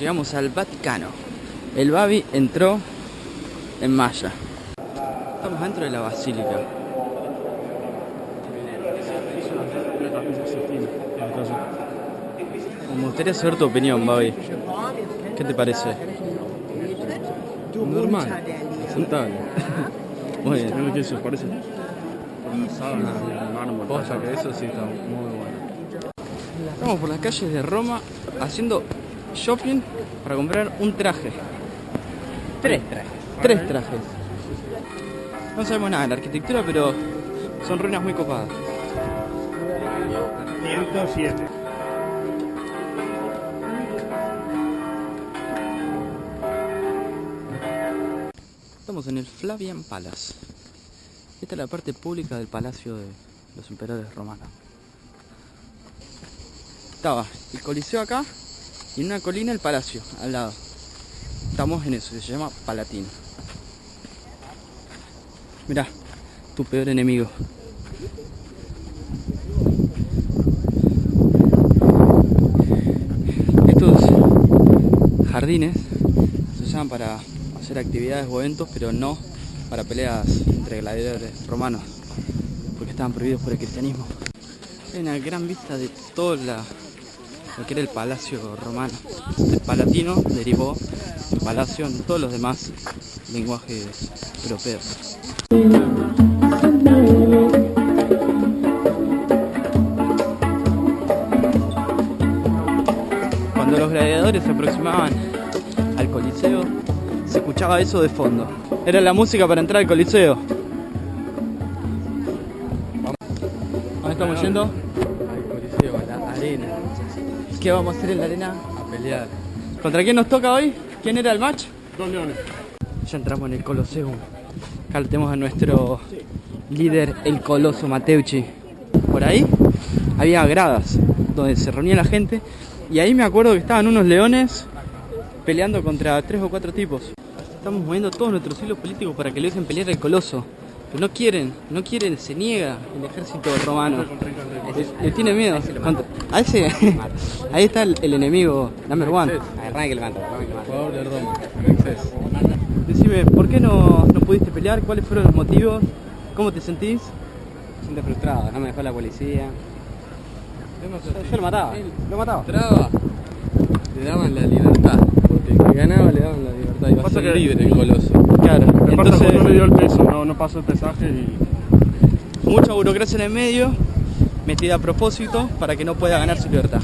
llegamos al Vaticano. El Babi entró en malla. Estamos dentro de la basílica. Me gustaría saber tu opinión, Babi. ¿Qué te parece? Normal, aceptable. Muy bien. Se parece. Cosa que eso sí está muy bueno. Estamos por las calles de Roma haciendo shopping para comprar un traje. Tres trajes. Tres trajes. No sabemos nada de la arquitectura, pero son ruinas muy copadas. 107. Estamos en el Flavian Palace. Esta es la parte pública del palacio de los emperadores romanos. Estaba el coliseo acá y en una colina el palacio al lado. Estamos en eso, se llama Palatino. Mirá, tu peor enemigo. Estos jardines se usaban para hacer actividades o eventos, pero no para peleas entre gladiadores romanos, porque estaban prohibidos por el cristianismo. Una gran vista de todo la, lo que era el palacio romano. El palatino derivó el palacio en todos los demás lenguajes europeos. Cuando los gladiadores se aproximaban al coliseo, se escuchaba eso de fondo. Era la música para entrar al coliseo. ¿Dónde estamos yendo? La arena. ¿Qué vamos a hacer en la arena? A pelear. ¿Contra quién nos toca hoy? ¿Quién era el match? Dos leones. Ya entramos en el Colosseum. Acá tenemos a nuestro líder, el Coloso Mateucci. Por ahí había gradas donde se reunía la gente y ahí me acuerdo que estaban unos leones peleando contra tres o cuatro tipos. Estamos moviendo todos nuestros hilos políticos para que le dejen pelear al Coloso. Pero no quieren, no quieren, se niega el ejército romano. Le, le tiene miedo. Contra- A ese, ahí está el, el enemigo number one. Jugador de Roma. Decime, ¿por qué no, no pudiste pelear? ¿Cuáles fueron los motivos? ¿Cómo te sentís? Siento frustrado, no me dejó la policía. Yo Yo lo mataba, lo mataba. Traba. Le daban la libertad. Porque el que ganaba le daban la libertad. Iba a Pasa ser que- libre el coloso. Claro, entonces no le dio el peso, no, no pasó el pesaje y mucha burocracia en el medio, metida a propósito para que no pueda ganar su libertad.